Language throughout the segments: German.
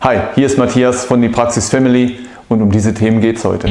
Hi, hier ist Matthias von die Praxis Family und um diese Themen geht es heute.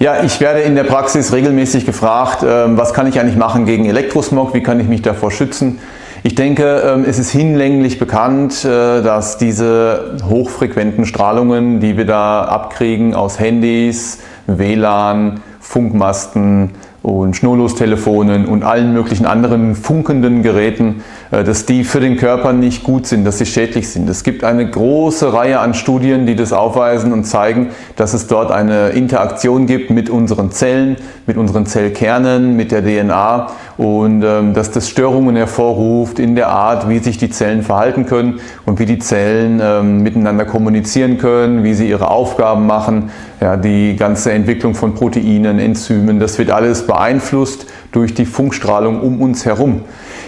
Ja, ich werde in der Praxis regelmäßig gefragt, ähm, was kann ich eigentlich machen gegen Elektrosmog, wie kann ich mich davor schützen. Ich denke, ähm, es ist hinlänglich bekannt, äh, dass diese hochfrequenten Strahlungen, die wir da abkriegen aus Handys, WLAN, Funkmasten, und Schnurlostelefonen und allen möglichen anderen funkenden Geräten, äh, dass die für den Körper nicht gut sind, dass sie schädlich sind. Es gibt eine große Reihe an Studien, die das aufweisen und zeigen, dass es dort eine Interaktion gibt mit unseren Zellen, mit unseren Zellkernen, mit der DNA und ähm, dass das Störungen hervorruft in der Art, wie sich die Zellen verhalten können und wie die Zellen ähm, miteinander kommunizieren können, wie sie ihre Aufgaben machen, ja, die ganze Entwicklung von Proteinen, Enzymen, das wird alles beeinflusst durch die Funkstrahlung um uns herum.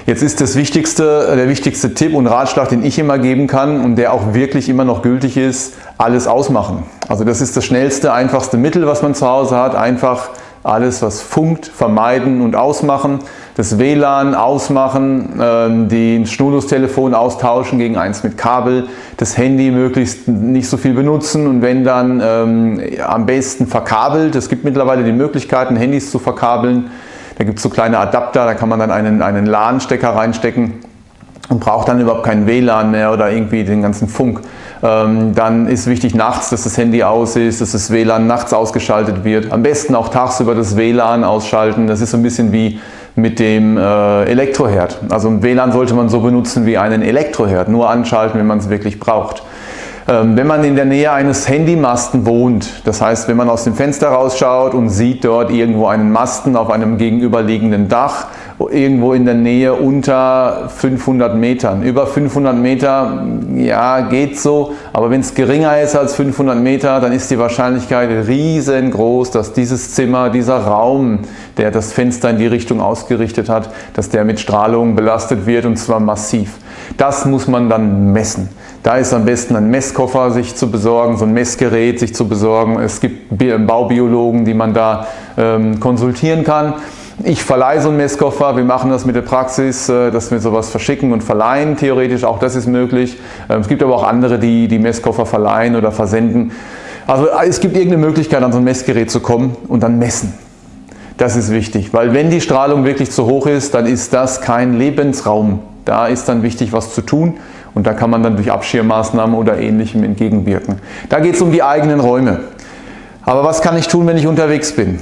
Jetzt ist das wichtigste, der wichtigste Tipp und Ratschlag, den ich immer geben kann und der auch wirklich immer noch gültig ist, alles ausmachen. Also das ist das schnellste, einfachste Mittel, was man zu Hause hat. Einfach alles, was funkt, vermeiden und ausmachen. Das WLAN ausmachen, ähm, den Schnurlustelefon austauschen gegen eins mit Kabel, das Handy möglichst nicht so viel benutzen und wenn dann ähm, am besten verkabelt. Es gibt mittlerweile die Möglichkeiten, Handys zu verkabeln. Da gibt es so kleine Adapter, da kann man dann einen, einen LAN-Stecker reinstecken und braucht dann überhaupt keinen WLAN mehr oder irgendwie den ganzen Funk. Ähm, dann ist wichtig nachts, dass das Handy aus ist, dass das WLAN nachts ausgeschaltet wird. Am besten auch tagsüber das WLAN ausschalten. Das ist so ein bisschen wie mit dem äh, Elektroherd. Also ein WLAN sollte man so benutzen wie einen Elektroherd, nur anschalten, wenn man es wirklich braucht. Ähm, wenn man in der Nähe eines Handymasten wohnt, das heißt, wenn man aus dem Fenster rausschaut und sieht dort irgendwo einen Masten auf einem gegenüberliegenden Dach, irgendwo in der Nähe unter 500 Metern. Über 500 Meter, ja, geht so, aber wenn es geringer ist als 500 Meter, dann ist die Wahrscheinlichkeit riesengroß, dass dieses Zimmer, dieser Raum, der das Fenster in die Richtung ausgerichtet hat, dass der mit Strahlung belastet wird und zwar massiv. Das muss man dann messen. Da ist am besten ein Messkoffer sich zu besorgen, so ein Messgerät sich zu besorgen. Es gibt Baubiologen, die man da ähm, konsultieren kann. Ich verleihe so einen Messkoffer, wir machen das mit der Praxis, äh, dass wir sowas verschicken und verleihen, theoretisch auch das ist möglich. Ähm, es gibt aber auch andere, die die Messkoffer verleihen oder versenden. Also äh, es gibt irgendeine Möglichkeit an so ein Messgerät zu kommen und dann messen. Das ist wichtig, weil wenn die Strahlung wirklich zu hoch ist, dann ist das kein Lebensraum. Da ist dann wichtig was zu tun und da kann man dann durch Abschirmmaßnahmen oder ähnlichem entgegenwirken. Da geht es um die eigenen Räume. Aber was kann ich tun, wenn ich unterwegs bin?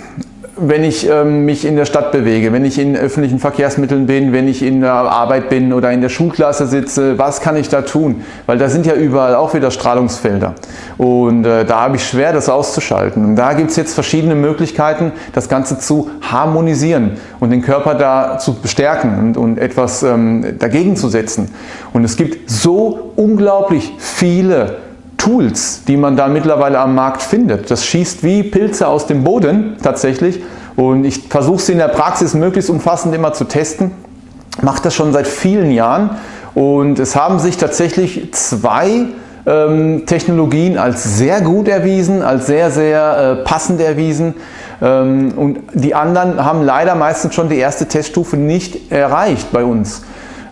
Wenn ich ähm, mich in der Stadt bewege, wenn ich in öffentlichen Verkehrsmitteln bin, wenn ich in der Arbeit bin oder in der Schulklasse sitze, was kann ich da tun? Weil da sind ja überall auch wieder Strahlungsfelder und äh, da habe ich schwer das auszuschalten. Und da gibt es jetzt verschiedene Möglichkeiten, das Ganze zu harmonisieren und den Körper da zu bestärken und, und etwas ähm, dagegen zu setzen. Und es gibt so unglaublich viele Tools, die man da mittlerweile am Markt findet. Das schießt wie Pilze aus dem Boden tatsächlich und ich versuche sie in der Praxis möglichst umfassend immer zu testen. Mache das schon seit vielen Jahren und es haben sich tatsächlich zwei ähm, Technologien als sehr gut erwiesen, als sehr, sehr äh, passend erwiesen ähm, und die anderen haben leider meistens schon die erste Teststufe nicht erreicht bei uns.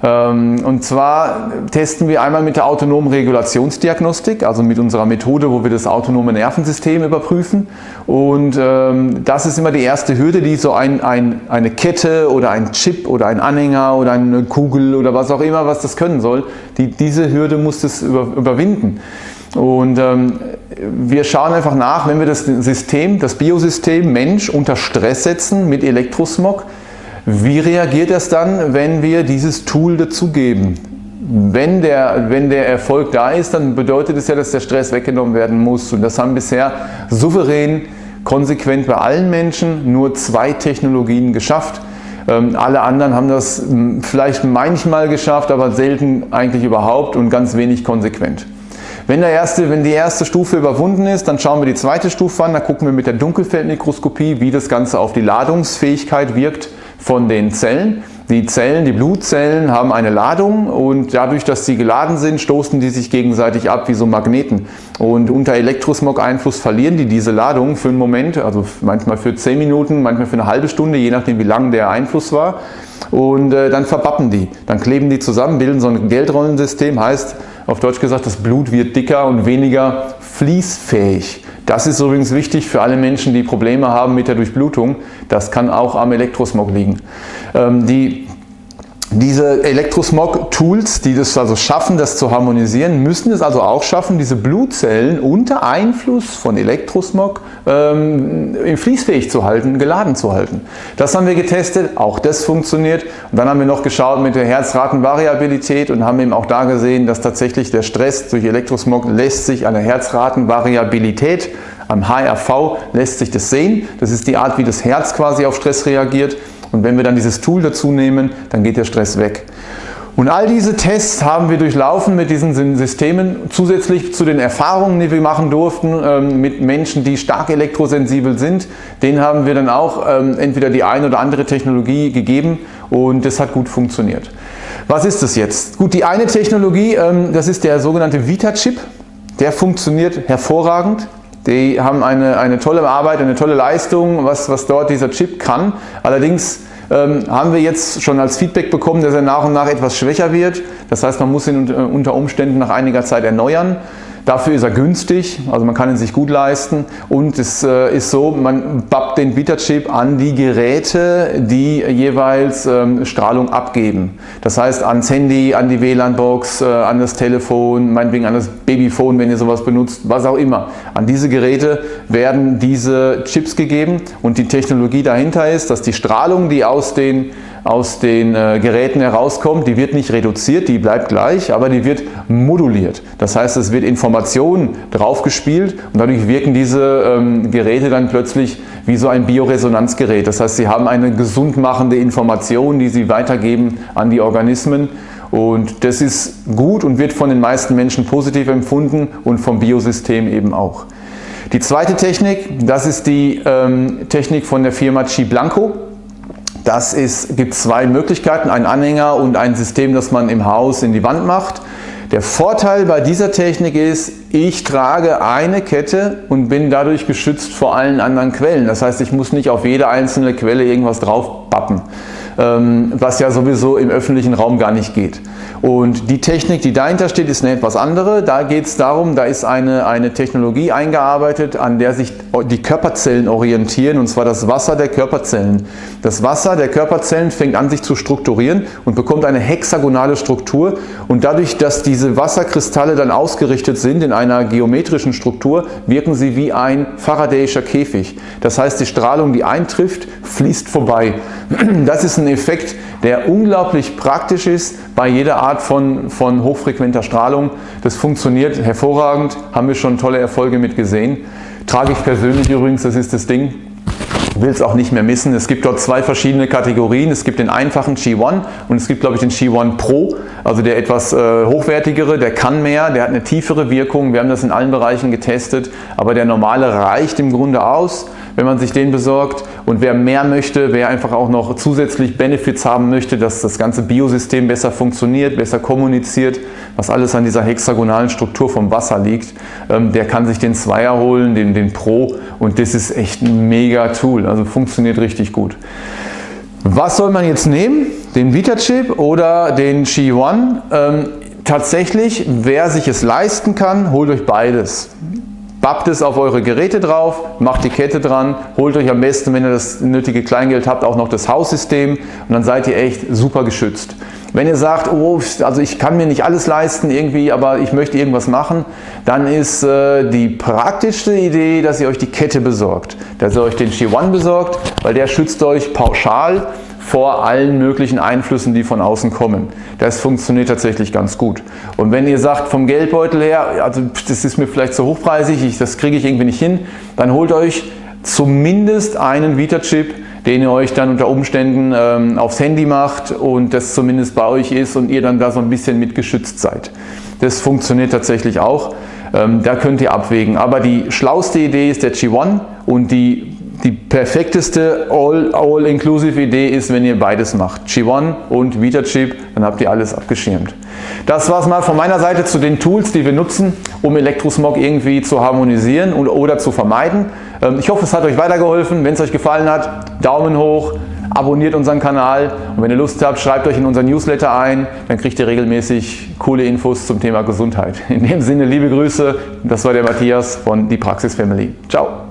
Ähm, und zwar testen wir einmal mit der autonomen Regulationsdiagnostik, also mit unserer Methode, wo wir das autonome Nervensystem überprüfen. Und ähm, das ist immer die erste Hürde, die so ein, ein, eine Kette oder ein Chip oder ein Anhänger oder eine Kugel oder was auch immer, was das können soll, die, diese Hürde muss es über, überwinden. Und ähm, wir schauen einfach nach, wenn wir das System, das Biosystem Mensch unter Stress setzen mit Elektrosmog, wie reagiert es dann, wenn wir dieses Tool dazugeben? Wenn der, wenn der Erfolg da ist, dann bedeutet es ja, dass der Stress weggenommen werden muss. Und das haben bisher souverän, konsequent bei allen Menschen nur zwei Technologien geschafft. Ähm, alle anderen haben das vielleicht manchmal geschafft, aber selten eigentlich überhaupt und ganz wenig konsequent. Wenn, der erste, wenn die erste Stufe überwunden ist, dann schauen wir die zweite Stufe an. Da gucken wir mit der Dunkelfeldmikroskopie, wie das Ganze auf die Ladungsfähigkeit wirkt von den Zellen. Die Zellen, die Blutzellen haben eine Ladung und dadurch, dass sie geladen sind, stoßen die sich gegenseitig ab wie so Magneten. Und unter Elektrosmog-Einfluss verlieren die diese Ladung für einen Moment, also manchmal für 10 Minuten, manchmal für eine halbe Stunde, je nachdem wie lang der Einfluss war. Und äh, dann verpappen die. Dann kleben die zusammen, bilden so ein Geldrollensystem, heißt auf Deutsch gesagt, das Blut wird dicker und weniger fließfähig. Das ist übrigens wichtig für alle Menschen, die Probleme haben mit der Durchblutung. Das kann auch am Elektrosmog liegen. Ähm, die diese Elektrosmog-Tools, die das also schaffen, das zu harmonisieren, müssen es also auch schaffen, diese Blutzellen unter Einfluss von Elektrosmog ähm, fließfähig zu halten, geladen zu halten. Das haben wir getestet, auch das funktioniert. Und dann haben wir noch geschaut mit der Herzratenvariabilität und haben eben auch da gesehen, dass tatsächlich der Stress durch Elektrosmog lässt sich an der Herzratenvariabilität am HRV lässt sich das sehen. Das ist die Art, wie das Herz quasi auf Stress reagiert. Und wenn wir dann dieses Tool dazu nehmen, dann geht der Stress weg. Und all diese Tests haben wir durchlaufen mit diesen Systemen, zusätzlich zu den Erfahrungen, die wir machen durften ähm, mit Menschen, die stark elektrosensibel sind. Denen haben wir dann auch ähm, entweder die eine oder andere Technologie gegeben und das hat gut funktioniert. Was ist das jetzt? Gut, die eine Technologie, ähm, das ist der sogenannte Vita-Chip. Der funktioniert hervorragend. Die haben eine, eine tolle Arbeit, eine tolle Leistung, was, was dort dieser Chip kann. Allerdings ähm, haben wir jetzt schon als Feedback bekommen, dass er nach und nach etwas schwächer wird. Das heißt, man muss ihn unter Umständen nach einiger Zeit erneuern. Dafür ist er günstig, also man kann ihn sich gut leisten und es äh, ist so, man bappt den Vita-Chip an die Geräte, die jeweils ähm, Strahlung abgeben. Das heißt ans Handy, an die WLAN-Box, äh, an das Telefon, meinetwegen an das Babyphone, wenn ihr sowas benutzt, was auch immer. An diese Geräte werden diese Chips gegeben und die Technologie dahinter ist, dass die Strahlung, die aus den aus den äh, Geräten herauskommt, die wird nicht reduziert, die bleibt gleich, aber die wird moduliert. Das heißt, es wird Information draufgespielt und dadurch wirken diese ähm, Geräte dann plötzlich wie so ein Bioresonanzgerät. Das heißt, sie haben eine gesundmachende Information, die sie weitergeben an die Organismen und das ist gut und wird von den meisten Menschen positiv empfunden und vom Biosystem eben auch. Die zweite Technik, das ist die ähm, Technik von der Firma Chi Blanco. Das ist, gibt zwei Möglichkeiten, einen Anhänger und ein System, das man im Haus in die Wand macht. Der Vorteil bei dieser Technik ist, ich trage eine Kette und bin dadurch geschützt vor allen anderen Quellen. Das heißt, ich muss nicht auf jede einzelne Quelle irgendwas draufpappen. Ähm, was ja sowieso im öffentlichen Raum gar nicht geht. Und die Technik, die dahinter steht, ist eine etwas andere. Da geht es darum, da ist eine, eine Technologie eingearbeitet, an der sich die Körperzellen orientieren, und zwar das Wasser der Körperzellen. Das Wasser der Körperzellen fängt an sich zu strukturieren und bekommt eine hexagonale Struktur und dadurch, dass diese Wasserkristalle dann ausgerichtet sind in einer geometrischen Struktur, wirken sie wie ein Faradayischer Käfig. Das heißt, die Strahlung, die eintrifft, fließt vorbei. Das ist ein Effekt, der unglaublich praktisch ist bei jeder Art von, von hochfrequenter Strahlung. Das funktioniert hervorragend, haben wir schon tolle Erfolge mit gesehen. Trage ich persönlich übrigens, das ist das Ding, will es auch nicht mehr missen. Es gibt dort zwei verschiedene Kategorien. Es gibt den einfachen Qi1 und es gibt glaube ich den Qi1 Pro, also der etwas äh, hochwertigere, der kann mehr, der hat eine tiefere Wirkung. Wir haben das in allen Bereichen getestet, aber der normale reicht im Grunde aus wenn man sich den besorgt. Und wer mehr möchte, wer einfach auch noch zusätzlich Benefits haben möchte, dass das ganze Biosystem besser funktioniert, besser kommuniziert, was alles an dieser hexagonalen Struktur vom Wasser liegt, ähm, der kann sich den Zweier holen, den, den Pro und das ist echt ein mega Tool, also funktioniert richtig gut. Was soll man jetzt nehmen? Den Vita-Chip oder den Qi One? Ähm, tatsächlich, wer sich es leisten kann, holt euch beides. Bappt es auf eure Geräte drauf, macht die Kette dran, holt euch am besten, wenn ihr das nötige Kleingeld habt, auch noch das Haussystem und dann seid ihr echt super geschützt. Wenn ihr sagt, oh, also ich kann mir nicht alles leisten irgendwie, aber ich möchte irgendwas machen, dann ist äh, die praktischste Idee, dass ihr euch die Kette besorgt. Dass ihr euch den Qi One besorgt, weil der schützt euch pauschal vor allen möglichen Einflüssen, die von außen kommen. Das funktioniert tatsächlich ganz gut. Und wenn ihr sagt, vom Geldbeutel her, also das ist mir vielleicht zu hochpreisig, ich, das kriege ich irgendwie nicht hin, dann holt euch zumindest einen Vita-Chip, den ihr euch dann unter Umständen ähm, aufs Handy macht und das zumindest bei euch ist und ihr dann da so ein bisschen mit geschützt seid. Das funktioniert tatsächlich auch. Ähm, da könnt ihr abwägen. Aber die schlauste Idee ist der G1 und die die perfekteste All-Inclusive-Idee ist, wenn ihr beides macht. G1 und VitaChip, dann habt ihr alles abgeschirmt. Das war es mal von meiner Seite zu den Tools, die wir nutzen, um Elektrosmog irgendwie zu harmonisieren oder zu vermeiden. Ähm, ich hoffe, es hat euch weitergeholfen. Wenn es euch gefallen hat, Daumen hoch, abonniert unseren Kanal und wenn ihr Lust habt, schreibt euch in unseren Newsletter ein, dann kriegt ihr regelmäßig coole Infos zum Thema Gesundheit. In dem Sinne, liebe Grüße, das war der Matthias von Die Praxis Family. Ciao!